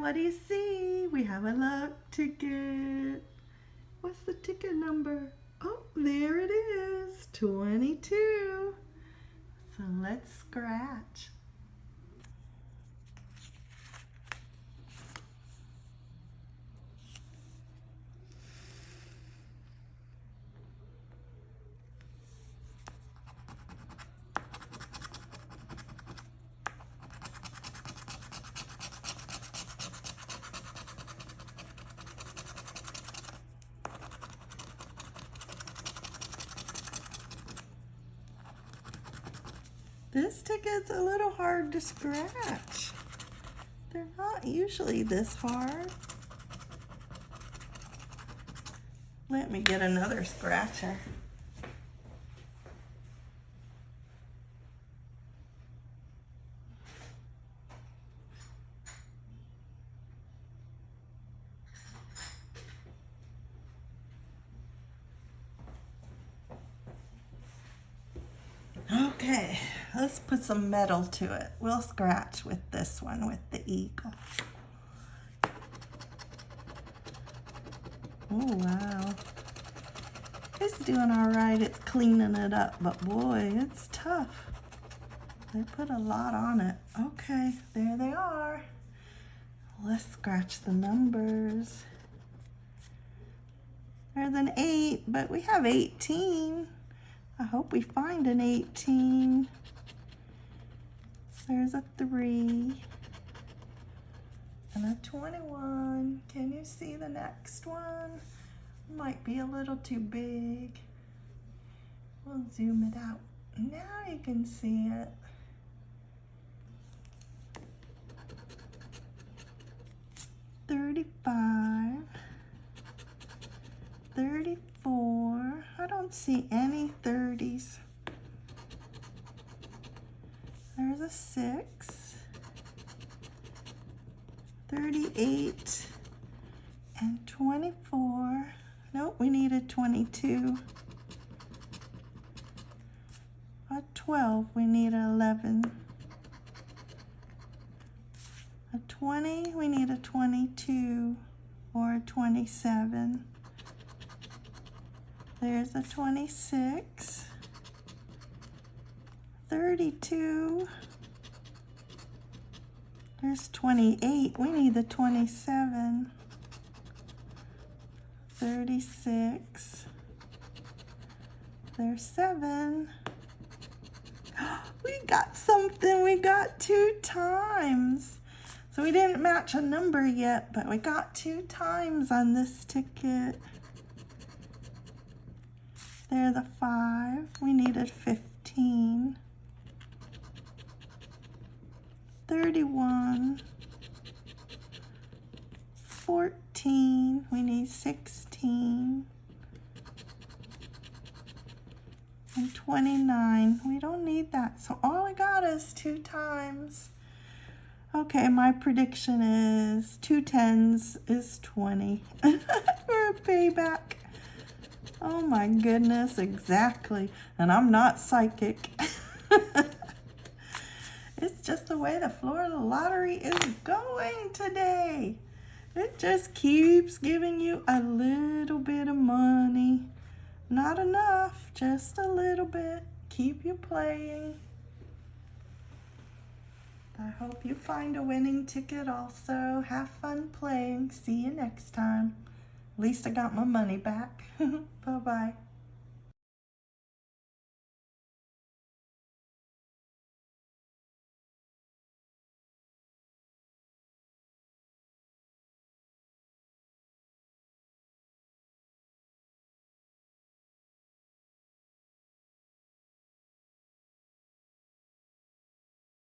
what do you see? We have a luck ticket. What's the ticket number? Oh, there it is, 22. So let's scratch. This ticket's a little hard to scratch. They're not usually this hard. Let me get another scratcher. Okay, let's put some metal to it. We'll scratch with this one, with the eagle. Oh, wow. It's doing all right. It's cleaning it up, but boy, it's tough. They put a lot on it. Okay, there they are. Let's scratch the numbers. There's an 8, but we have 18. I hope we find an 18. There's a 3 and a 21. Can you see the next one? Might be a little too big. We'll zoom it out. Now you can see it. Thirty-five, thirty-four. I don't see any thirties. There's a six, 38, and 24. Nope, we need a 22. A 12, we need an 11. A 20, we need a 22 or a 27. There's a 26. 32. There's 28. We need the 27. 36. There's 7. We got something. We got two times. So we didn't match a number yet, but we got two times on this ticket. There's the 5. We needed 15. 14, we need 16, and 29. We don't need that, so all we got is two times. Okay, my prediction is two tens is 20 for a payback. Oh my goodness, exactly. And I'm not psychic. It's just the way the Florida lottery is going today. It just keeps giving you a little bit of money. Not enough, just a little bit. Keep you playing. I hope you find a winning ticket also. Have fun playing. See you next time. At least I got my money back. Bye-bye.